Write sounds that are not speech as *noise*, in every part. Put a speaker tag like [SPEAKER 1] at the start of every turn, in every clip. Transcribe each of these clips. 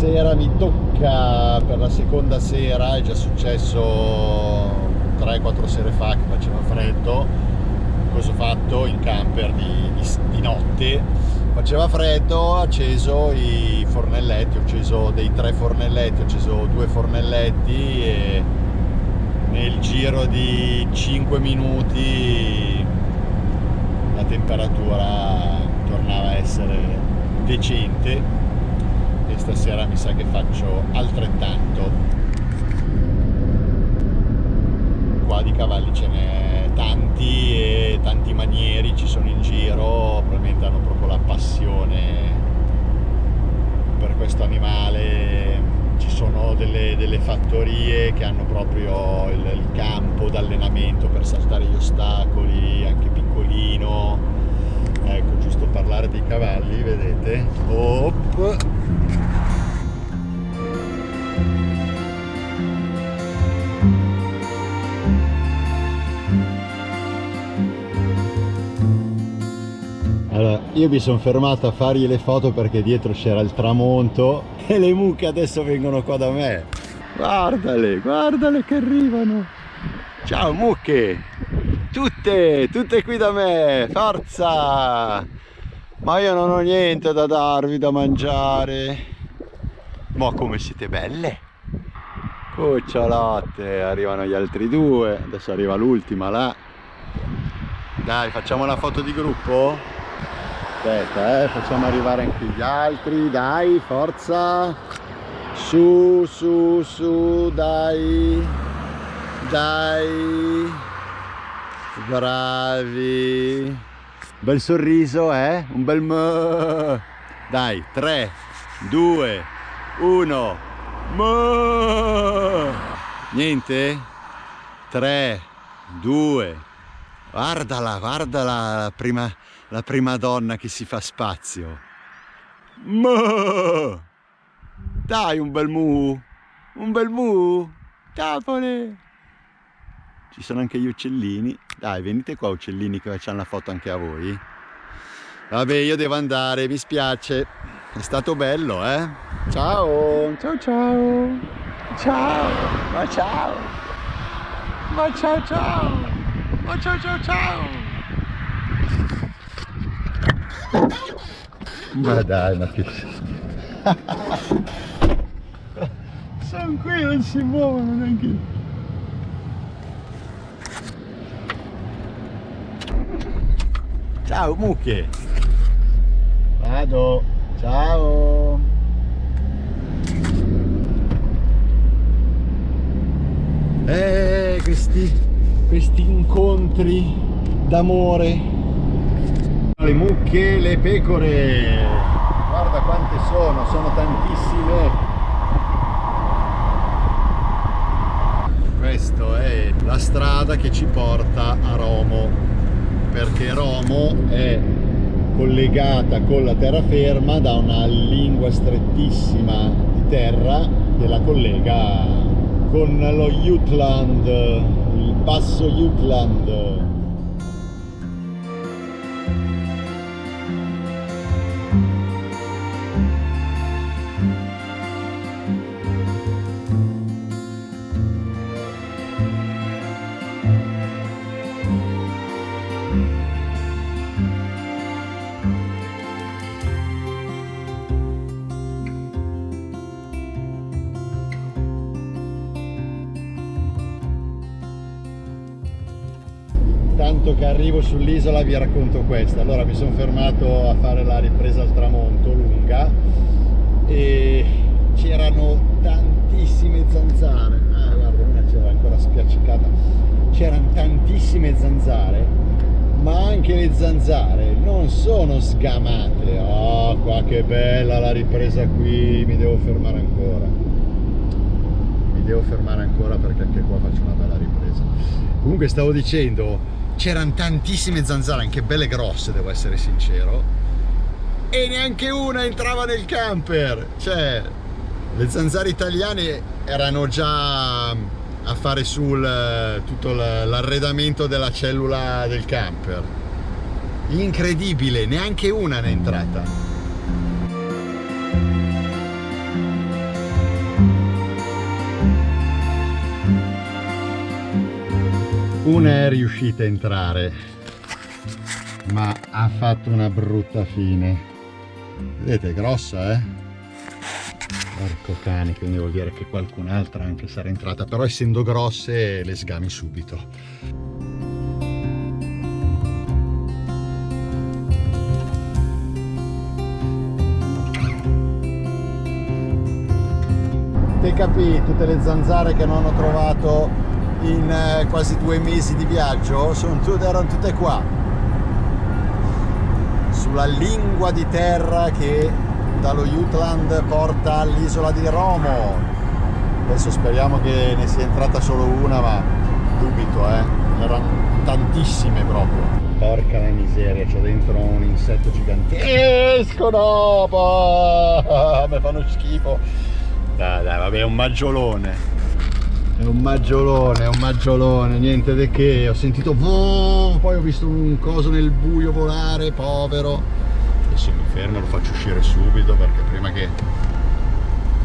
[SPEAKER 1] sera mi tocca per la seconda sera, è già successo 3-4 sere fa che faceva freddo, cosa ho fatto? In camper di, di, di notte, faceva freddo, ho acceso i fornelletti, ho acceso dei tre fornelletti, ho acceso due fornelletti e nel giro di 5 minuti la temperatura tornava a essere decente stasera mi sa che faccio altrettanto. Qua di cavalli ce n'è tanti e tanti manieri ci sono in giro probabilmente hanno proprio la passione per questo animale. Ci sono delle, delle fattorie che hanno proprio il, il campo d'allenamento per saltare gli ostacoli anche piccolino. Ecco giusto parlare dei cavalli vedete? Op. io mi sono fermato a fargli le foto perché dietro c'era il tramonto e le mucche adesso vengono qua da me. Guardale, guardale che arrivano. Ciao mucche! Tutte, tutte qui da me, forza! Ma io non ho niente da darvi da mangiare. Ma come siete belle! Cucciolotte, arrivano gli altri due, adesso arriva l'ultima là. Dai, facciamo una foto di gruppo? Aspetta eh facciamo arrivare anche gli altri. Dai forza. Su su su dai. Dai. Bravi. Bel sorriso eh? Un bel mö dai 3 2 1 mö niente? 3 2 guardala guardala prima la prima donna che si fa spazio. Mo! Dai un bel mu! Un bel mu! Tapole! Ci sono anche gli uccellini. Dai, venite qua uccellini che facciamo la foto anche a voi. Vabbè, io devo andare, mi spiace. È stato bello, eh? Ciao! Ciao ciao! Ciao! Ma ciao! Ma ciao ciao! Ma ciao ciao ciao! Ma dai, ma che... *laughs* Sono qui, non si muovono neanche... Ciao mucche! Vado! Ciao! Eh, questi, questi incontri d'amore le mucche, le pecore sono, sono tantissime. Questa è la strada che ci porta a Romo perché Romo è collegata con la terraferma da una lingua strettissima di terra che la collega con lo Jutland, il basso Jutland arrivo sull'isola vi racconto questa. Allora mi sono fermato a fare la ripresa al tramonto lunga e c'erano tantissime zanzare. Ah guarda una c'era ancora spiaccicata. C'erano tantissime zanzare ma anche le zanzare non sono sgamate. Oh qua che bella la ripresa qui mi devo fermare ancora. Mi devo fermare ancora perché anche qua faccio una bella ripresa. Comunque stavo dicendo c'erano tantissime zanzare, anche belle grosse devo essere sincero, e neanche una entrava nel camper, cioè le zanzare italiane erano già a fare sul tutto l'arredamento della cellula del camper. Incredibile, neanche una ne è entrata. Una è riuscita a entrare ma ha fatto una brutta fine. Vedete è grossa eh? Porco cane quindi vuol dire che qualcun'altra anche sarà entrata però essendo grosse le sgami subito. Te capì tutte le zanzare che non ho trovato in eh, quasi due mesi di viaggio sono tutte, erano tutte qua. Sulla lingua di terra che dallo Jutland porta all'isola di Romo. Adesso speriamo che ne sia entrata solo una ma dubito eh. Erano tantissime proprio. Porca la miseria c'ho dentro un insetto gigantesco. No *laughs* mi fanno schifo. Dai, dai, vabbè, un maggiolone. È un maggiolone, è un maggiolone, niente di che. Ho sentito boh, poi ho visto un coso nel buio volare, povero. Adesso mi fermo, lo faccio uscire subito perché prima che,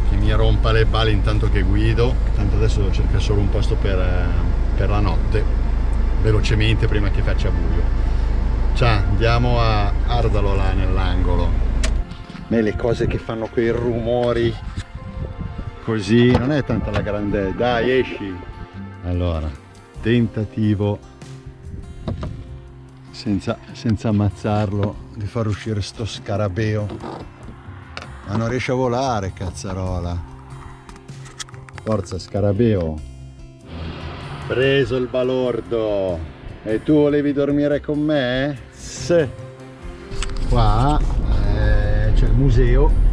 [SPEAKER 1] che mi rompa le palle intanto che guido. Tanto adesso devo cercare solo un posto per, per la notte, velocemente prima che faccia buio. Ciao, andiamo a Ardalo là nell'angolo. Me le cose che fanno quei rumori così. Non è tanta la grande dai esci. Allora tentativo. Senza, senza ammazzarlo di far uscire sto scarabeo. Ma non riesce a volare cazzarola. Forza scarabeo. Preso il balordo. E tu volevi dormire con me? Sì. qua eh, c'è il museo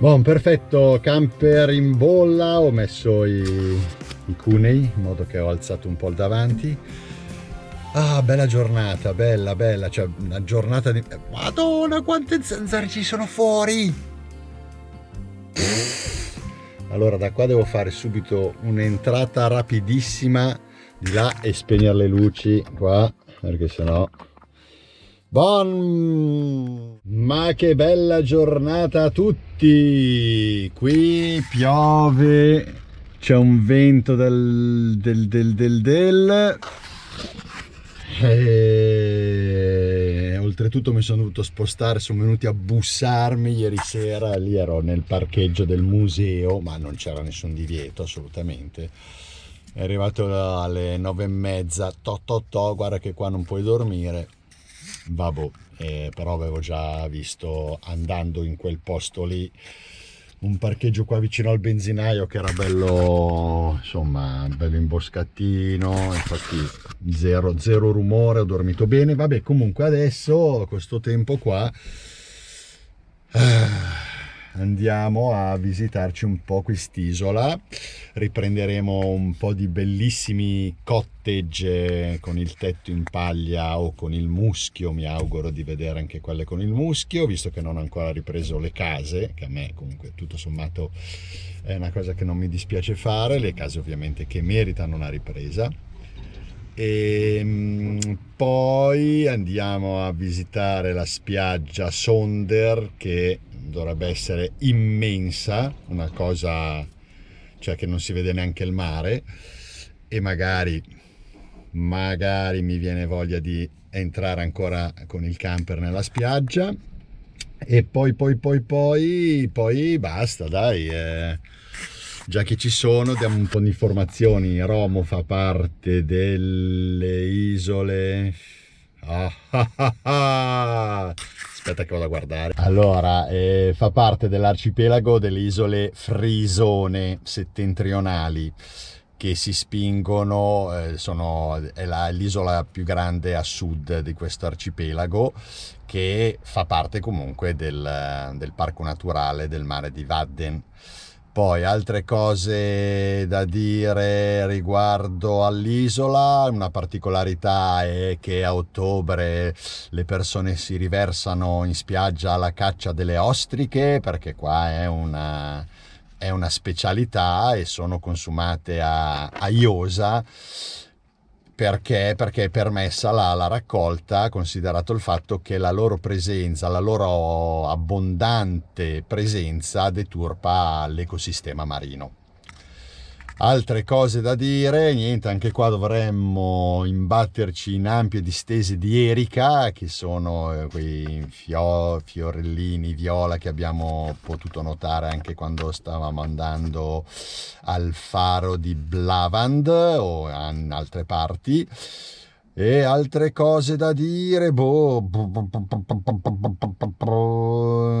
[SPEAKER 1] Buon, perfetto, camper in bolla, ho messo i, i cunei in modo che ho alzato un po' il davanti. Ah, bella giornata, bella, bella, cioè una giornata di... Madonna, quante zanzare ci sono fuori! Allora, da qua devo fare subito un'entrata rapidissima di là e spegnere le luci qua, perché sennò Buon, ma che bella giornata a tutti! Qui piove, c'è un vento del del del del del e oltretutto mi sono dovuto spostare, sono venuti a bussarmi ieri sera, lì ero nel parcheggio del museo, ma non c'era nessun divieto assolutamente. È arrivato alle nove e mezza, to to to, guarda che qua non puoi dormire vabbè, eh, però avevo già visto andando in quel posto lì un parcheggio qua vicino al benzinaio che era bello insomma bello imboscatino infatti zero, zero rumore ho dormito bene. Vabbè comunque adesso questo tempo qua eh, andiamo a visitarci un po' quest'isola. Riprenderemo un po' di bellissimi cottage con il tetto in paglia o con il muschio. Mi auguro di vedere anche quelle con il muschio visto che non ho ancora ripreso le case che a me comunque tutto sommato è una cosa che non mi dispiace fare. Le case ovviamente che meritano una ripresa e ehm, poi andiamo a visitare la spiaggia Sonder che dovrebbe essere immensa, una cosa cioè che non si vede neanche il mare e magari, magari mi viene voglia di entrare ancora con il camper nella spiaggia e poi poi poi poi poi basta dai eh. Già che ci sono diamo un po' di informazioni. Romo fa parte delle isole. Ah, ah, ah, ah. Aspetta che vado a guardare. Allora eh, fa parte dell'arcipelago delle isole frisone settentrionali che si spingono, eh, sono, è l'isola più grande a sud di questo arcipelago che fa parte comunque del, del parco naturale del mare di Vadden poi altre cose da dire riguardo all'isola, una particolarità è che a ottobre le persone si riversano in spiaggia alla caccia delle ostriche perché qua è una, è una specialità e sono consumate a, a Iosa perché? Perché è permessa la, la, raccolta, considerato il fatto che la loro presenza, la loro abbondante presenza deturpa l'ecosistema marino. Altre cose da dire, niente, anche qua dovremmo imbatterci in ampie distese di erica, che sono eh, quei fio, fiorellini viola che abbiamo potuto notare anche quando stavamo andando al faro di Blavand o in altre parti. E altre cose da dire, boh,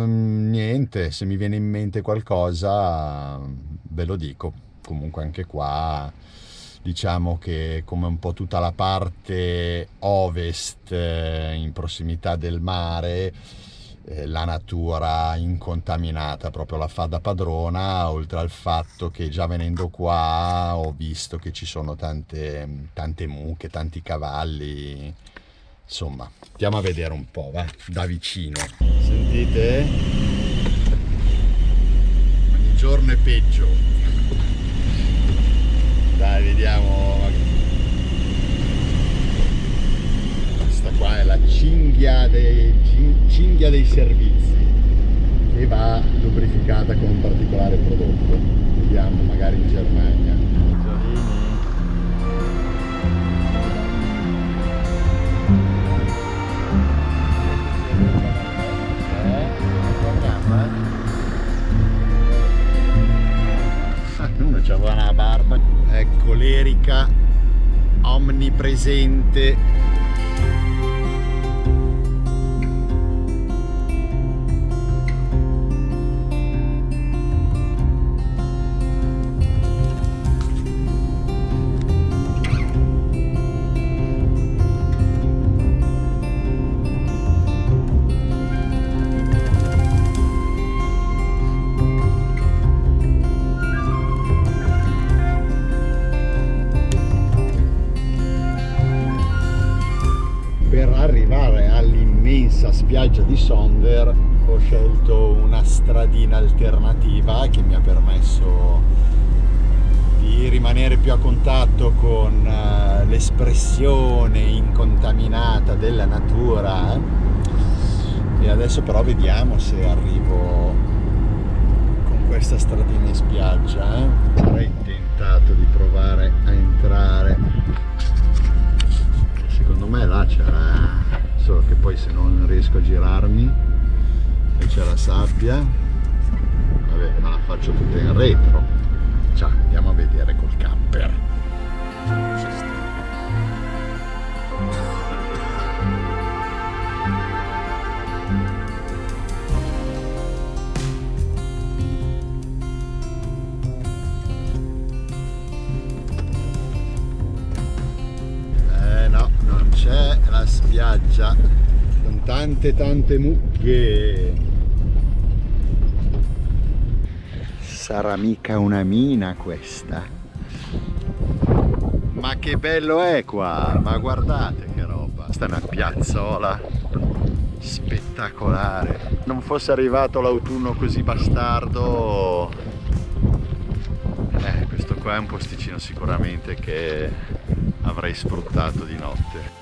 [SPEAKER 1] niente, se mi viene in mente qualcosa ve lo dico comunque anche qua diciamo che come un po' tutta la parte ovest eh, in prossimità del mare eh, la natura incontaminata proprio la fa da padrona oltre al fatto che già venendo qua ho visto che ci sono tante, tante mucche, tanti cavalli. Insomma andiamo a vedere un po' va da vicino. Sentite? Ogni giorno è peggio dai vediamo. Questa qua è la cinghia dei, cinghia dei servizi che va lubrificata con un particolare prodotto. Vediamo magari in Germania. Uno c'aveva una barba colerica omnipresente spiaggia di Sonder ho scelto una stradina alternativa che mi ha permesso di rimanere più a contatto con uh, l'espressione incontaminata della natura eh. e adesso però vediamo se arrivo con questa stradina in spiaggia eh. avrei tentato di provare a entrare riesco a girarmi e c'è la sabbia. Vabbè ma la faccio tutta in retro. Ciao andiamo a vedere col camper tante tante mucche. Sarà mica una mina questa. Ma che bello è qua. Ma guardate che roba. Sta è una piazzola spettacolare. Non fosse arrivato l'autunno così bastardo. Eh, questo qua è un posticino sicuramente che avrei sfruttato di notte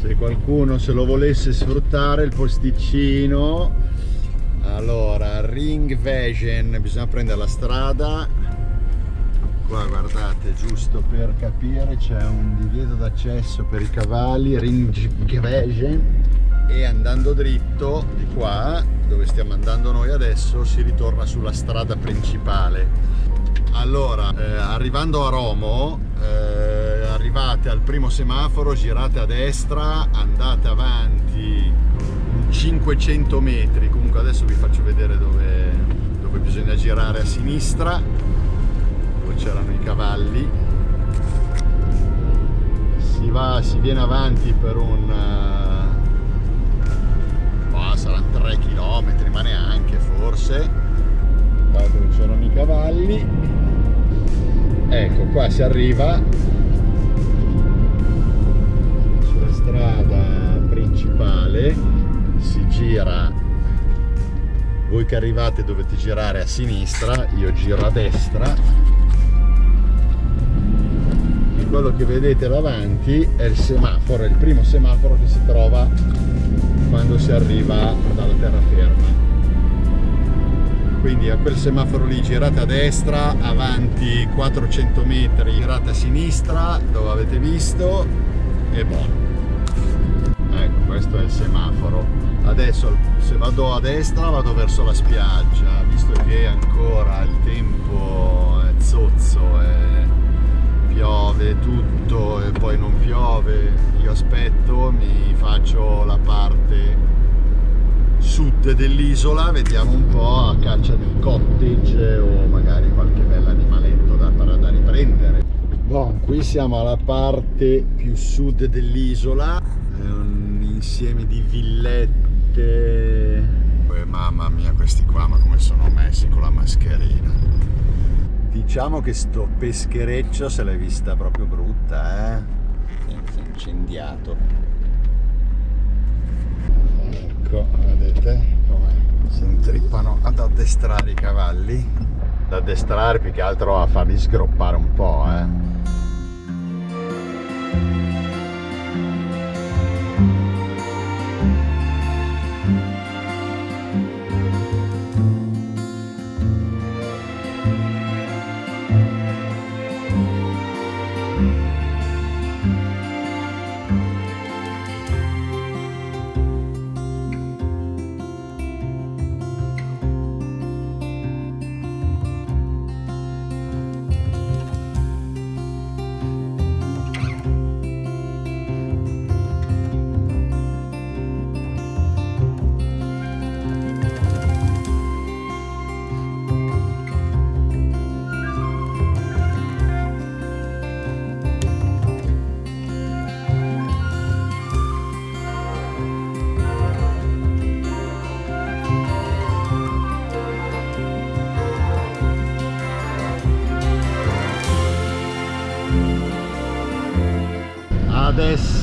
[SPEAKER 1] se qualcuno se lo volesse sfruttare il posticino. Allora Ring Vision bisogna prendere la strada. Qua guardate giusto per capire c'è un divieto d'accesso per i cavalli Ring Vision. E andando dritto di qua dove stiamo andando noi adesso si ritorna sulla strada principale. Allora eh, arrivando a Romo eh, arrivate al primo semaforo, girate a destra, andate avanti 500 metri, comunque adesso vi faccio vedere dove, dove bisogna girare a sinistra, dove c'erano i cavalli. Si, va, si viene avanti per un... Oh, saranno 3 km, ma neanche forse, qua dove c'erano i cavalli. Ecco, qua si arriva si gira. Voi che arrivate dovete girare a sinistra io giro a destra. E quello che vedete davanti è il semaforo, è il primo semaforo che si trova quando si arriva dalla terraferma. Quindi a quel semaforo lì girate a destra avanti 400 metri girate a sinistra dove avete visto e buono. Ecco questo è il semaforo adesso se vado a destra vado verso la spiaggia visto che ancora il tempo è zozzo e piove tutto e poi non piove io aspetto mi faccio la parte sud dell'isola vediamo un po' a caccia di cottage o magari qualche bell'animaletto da, da riprendere. Bon, qui siamo alla parte più sud dell'isola è un insieme di villette eh, mamma mia questi qua ma come sono messi con la mascherina? Diciamo che sto peschereccio se l'hai vista proprio brutta eh? È incendiato. Ecco vedete come si intrippano ad addestrare i cavalli? Ad addestrare più che altro a farli sgroppare un po' eh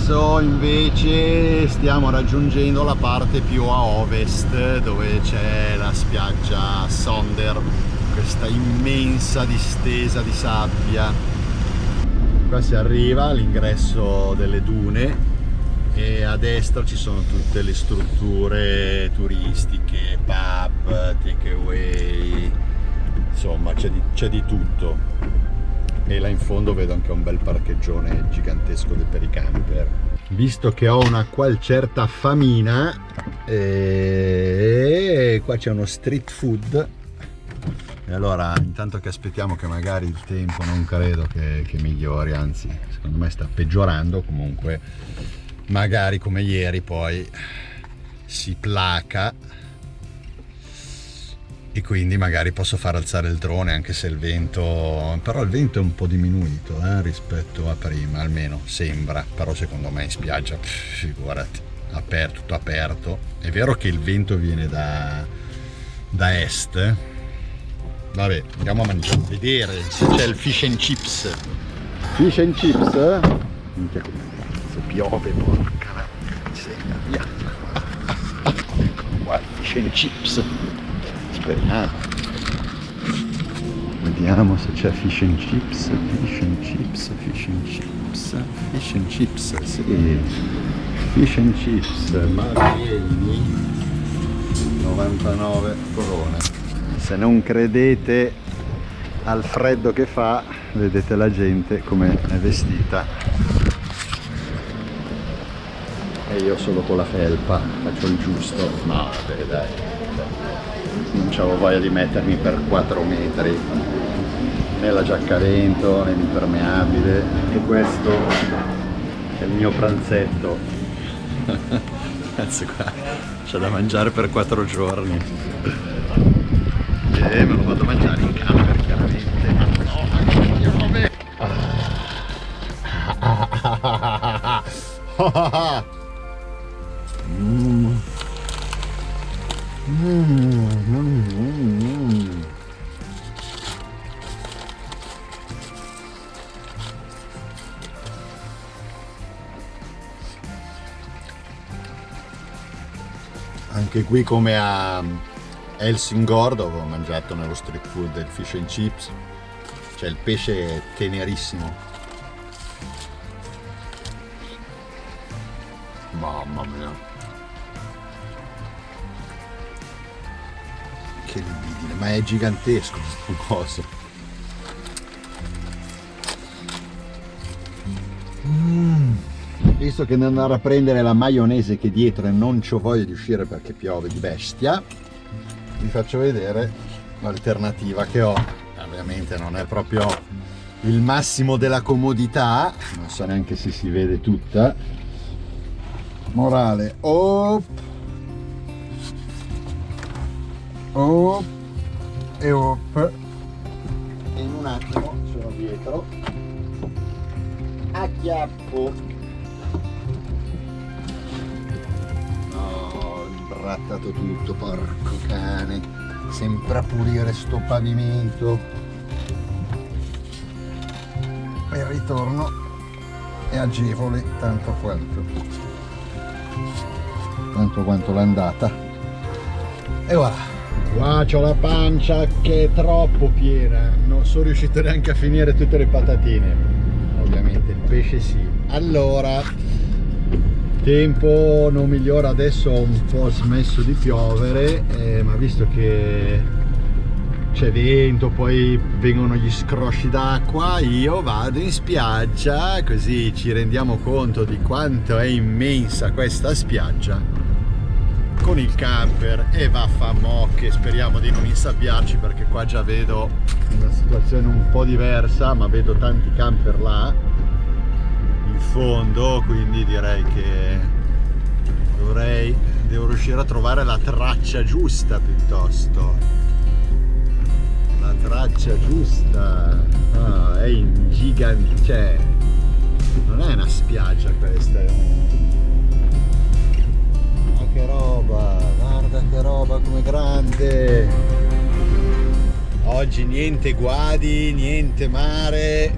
[SPEAKER 1] adesso invece stiamo raggiungendo la parte più a ovest dove c'è la spiaggia Sonder questa immensa distesa di sabbia. Qua si arriva all'ingresso delle dune e a destra ci sono tutte le strutture turistiche, pub, takeaway, insomma c'è di, di tutto e là in fondo vedo anche un bel parcheggione gigantesco per i camper. Visto che ho una qual certa famina e qua c'è uno street food. E allora intanto che aspettiamo che magari il tempo non credo che, che migliori anzi secondo me sta peggiorando comunque magari come ieri poi si placa e quindi magari posso far alzare il drone anche se il vento però il vento è un po' diminuito eh, rispetto a prima almeno sembra però secondo me in spiaggia pff, figurati aperto, tutto aperto. È vero che il vento viene da, da est vabbè andiamo a mangiare a vedere se c'è il fish and chips. Fish and chips eh? minchia piove porca la via ecco qua fish and chips speriamo vediamo se c'è fish and chips fish and chips fish and chips fish and chips sì. Fish and chips Marvieni 99 corone. Se non credete al freddo che fa vedete la gente come è vestita. E io solo con la felpa faccio il giusto. No vabbè dai avevo voglia di mettermi per 4 metri né la giacca vento né l'impermeabile e questo è il mio pranzetto. *laughs* Cazzo qua c'è da mangiare per 4 giorni. E me lo vado a mangiare in camper chiaramente. Ma no *laughs* mm. Mm, mm, mm, anche qui come a Helsingor dove ho mangiato nello street food del fish and chips, cioè il pesce è tenerissimo. Mamma mia! Che libidine ma è gigantesco questo coso. Mm. visto che devo andare a prendere la maionese che dietro e non c'ho voglia di uscire perché piove di bestia vi faccio vedere l'alternativa che ho. Ovviamente non è proprio il massimo della comodità non so neanche se si vede tutta. Morale op op e op. In un attimo sono dietro. Acchiappo. No imbrattato tutto porco cane. Sempre a pulire sto pavimento. E il ritorno. È agevole tanto quanto. Tanto quanto l'andata. E voilà qua c'ho la pancia che è troppo piena. Non sono riuscito neanche a finire tutte le patatine. Ovviamente il pesce sì. Allora tempo non migliora adesso ho un po' smesso di piovere eh, ma visto che c'è vento poi vengono gli scrosci d'acqua io vado in spiaggia così ci rendiamo conto di quanto è immensa questa spiaggia con il camper e vaffamocche speriamo di non insabbiarci perché qua già vedo una situazione un po' diversa ma vedo tanti camper là in fondo quindi direi che dovrei devo riuscire a trovare la traccia giusta piuttosto. La traccia giusta ah, è in gigante cioè non è una spiaggia questa è un che roba guarda che roba come grande. Oggi niente guadi niente mare.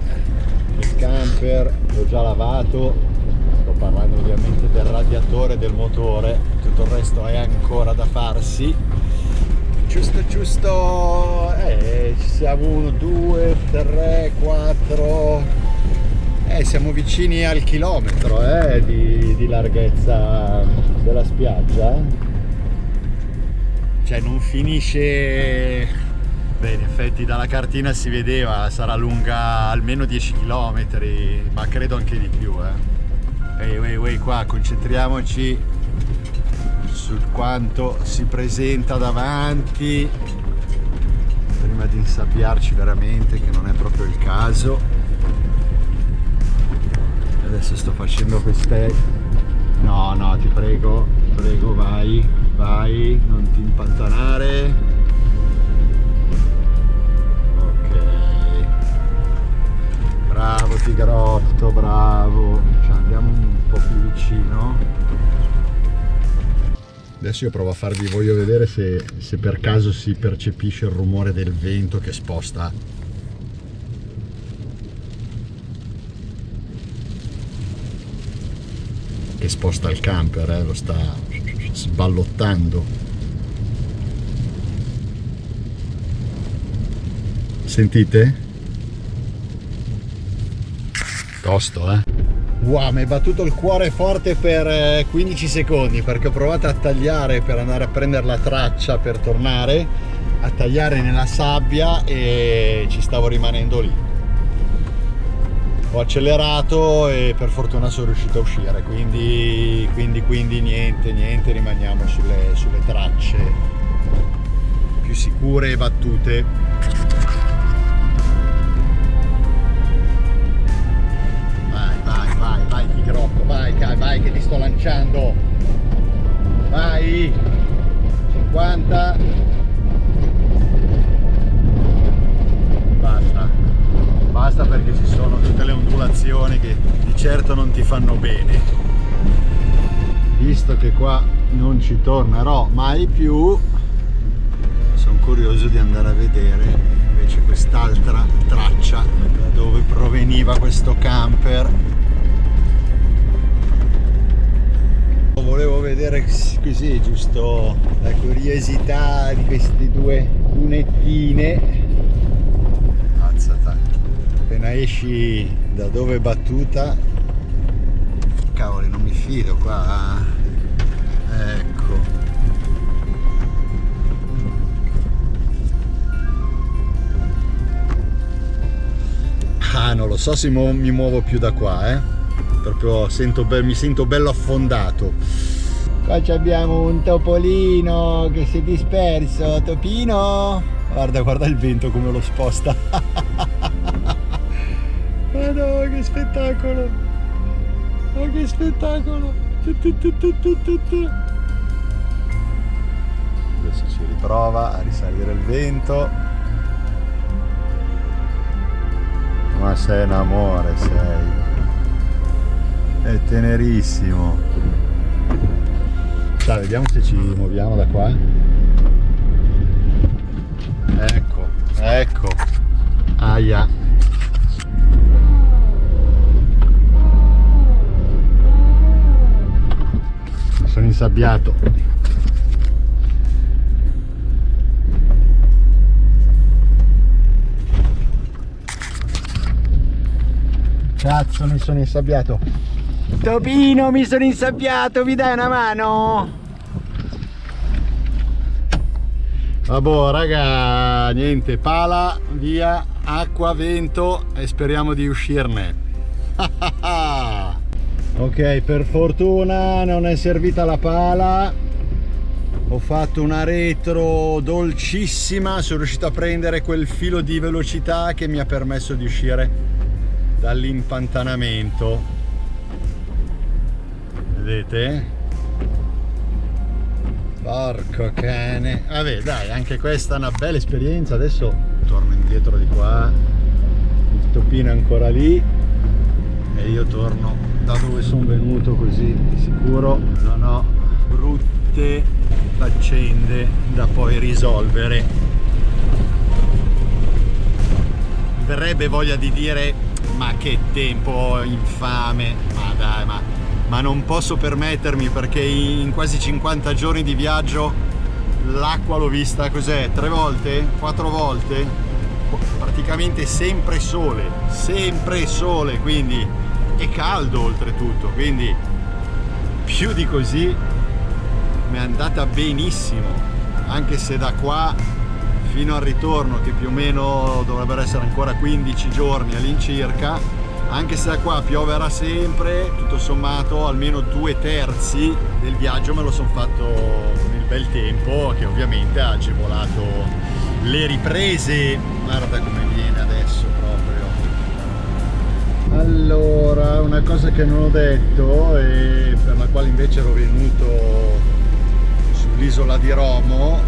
[SPEAKER 1] Il camper l'ho già lavato. Sto parlando ovviamente del radiatore del motore. Tutto il resto è ancora da farsi. Giusto giusto. Eh, siamo uno due tre quattro eh, siamo vicini al chilometro eh, di, di larghezza della spiaggia cioè non finisce Beh, in effetti dalla cartina si vedeva, sarà lunga almeno 10 km, ma credo anche di più. Eh. Ehi, ehi, ehi, qua concentriamoci su quanto si presenta davanti prima di insabbiarci veramente, che non è proprio il caso. Adesso sto facendo queste... No, no, ti prego, ti prego, vai, vai, non ti impantanare Bravo Tigrotto, bravo. Cioè, andiamo un po' più vicino. Adesso io provo a farvi, voglio vedere se, se per caso si percepisce il rumore del vento che sposta sposta il camper, eh, lo sta sballottando. Sentite? Tosto, eh? Wow, mi è battuto il cuore forte per 15 eh, secondi perché ho provato a tagliare per andare a prendere la traccia per tornare, a tagliare nella sabbia e ci stavo rimanendo lì. Ho accelerato e per fortuna sono riuscito a uscire, quindi, quindi, quindi niente, niente, rimaniamo sulle, sulle tracce più sicure e battute. Rocco, vai, vai che ti sto lanciando. Vai. 50. Basta perché ci sono tutte le ondulazioni che di certo non ti fanno bene. Visto che qua non ci tornerò mai più, sono curioso di andare a vedere invece quest'altra traccia da dove proveniva questo camper volevo vedere così giusto la curiosità di queste due cunettine. Appena esci da dove è battuta? Cavoli non mi fido qua ecco. Ah non lo so se mi muovo più da qua eh. Proprio sento mi sento bello affondato. Qua abbiamo un topolino che si è disperso. Topino? Guarda guarda il vento come lo sposta *laughs* ma no che spettacolo. Ma che spettacolo. Adesso si riprova a risalire il vento. Ma sei un amore sei. È tenerissimo. Dai vediamo se ci muoviamo da qua. Ecco ecco. Aia insabbiato Cazzo mi sono insabbiato. Topino mi sono insabbiato Mi dai una mano? Vabbè raga Niente pala via Acqua, vento E speriamo di uscirne *laughs* Ok per fortuna non è servita la pala. Ho fatto una retro dolcissima sono riuscito a prendere quel filo di velocità che mi ha permesso di uscire dall'impantanamento. Vedete? Porco cane. Vabbè dai anche questa è una bella esperienza. Adesso torno indietro di qua. Il topino è ancora lì. E io torno da dove sono venuto così di sicuro non ho brutte faccende da poi risolvere. Verrebbe voglia di dire ma che tempo infame ma dai ma, ma non posso permettermi perché in quasi 50 giorni di viaggio l'acqua l'ho vista cos'è? Tre volte? Quattro volte? Praticamente sempre sole sempre sole quindi è caldo oltretutto quindi più di così mi è andata benissimo anche se da qua fino al ritorno che più o meno dovrebbero essere ancora 15 giorni all'incirca anche se da qua pioverà sempre tutto sommato almeno due terzi del viaggio me lo sono fatto nel bel tempo che ovviamente ha agevolato le riprese. Guarda come allora una cosa che non ho detto e per la quale invece ero venuto sull'isola di Romo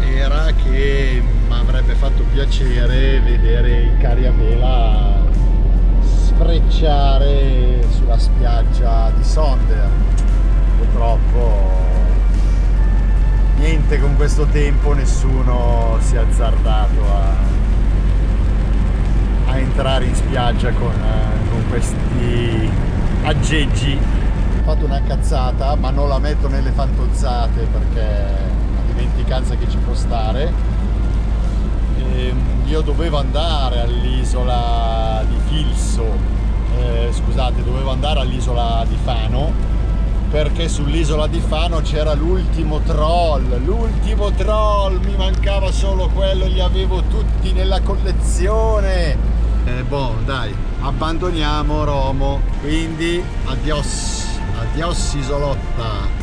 [SPEAKER 1] era che mi avrebbe fatto piacere vedere i cari a vela sfrecciare sulla spiaggia di Sonder. Purtroppo niente con questo tempo nessuno si è azzardato a, a entrare in spiaggia con, con questi aggeggi. Ho fatto una cazzata ma non la metto nelle fantozzate perché dimenticanza che ci può stare. E ehm, io dovevo andare all'isola di Filso eh, scusate dovevo andare all'isola di Fano perché sull'isola di Fano c'era l'ultimo troll l'ultimo troll mi mancava solo quello li avevo tutti nella collezione eh, boh dai abbandoniamo Romo. Quindi adios adios isolotta